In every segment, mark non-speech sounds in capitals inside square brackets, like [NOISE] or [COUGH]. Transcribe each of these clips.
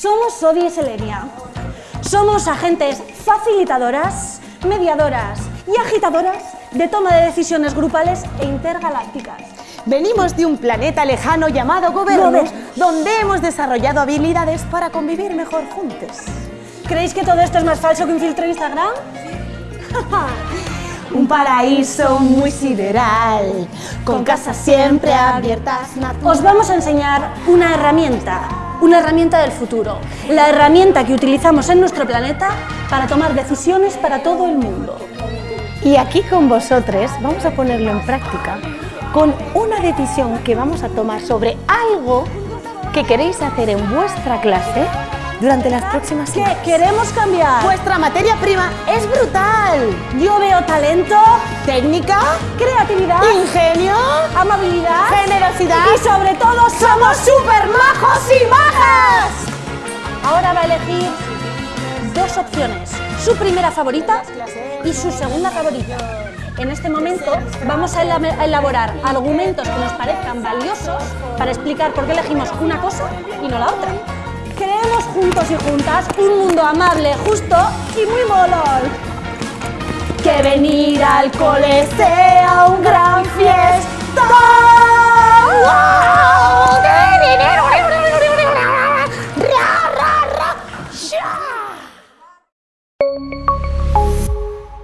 Somos Sodi y Selenia. Somos agentes facilitadoras, mediadoras y agitadoras de toma de decisiones grupales e intergalácticas. Venimos de un planeta lejano llamado Gober- donde hemos desarrollado habilidades para convivir mejor juntos. ¿Creéis que todo esto es más falso que un filtro de Instagram? [LAUGHS] Un paraíso muy sideral, con casas siempre abiertas, Os vamos a enseñar una herramienta, una herramienta del futuro, la herramienta que utilizamos en nuestro planeta para tomar decisiones para todo el mundo. Y aquí con vosotros vamos a ponerlo en práctica con una decisión que vamos a tomar sobre algo que queréis hacer en vuestra clase durante las próximas ¿Qué semanas. queremos cambiar? Vuestra materia prima es brutal. yo veo talento, Técnica, creatividad, ingenio, amabilidad y sobre todo somos super majos y majas. Ahora va a elegir dos opciones, su primera favorita y su segunda favorita. En este momento vamos a elab- a elaborar argumentos que nos parezcan valiosos para explicar por qué elegimos una cosa y no la otra. Creemos juntos y juntas un mundo amable, justo y muy molón. Que venir al cole sea un gran fiesta.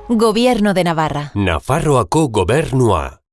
Gobierno de Navarra. Nafarroako gobernua.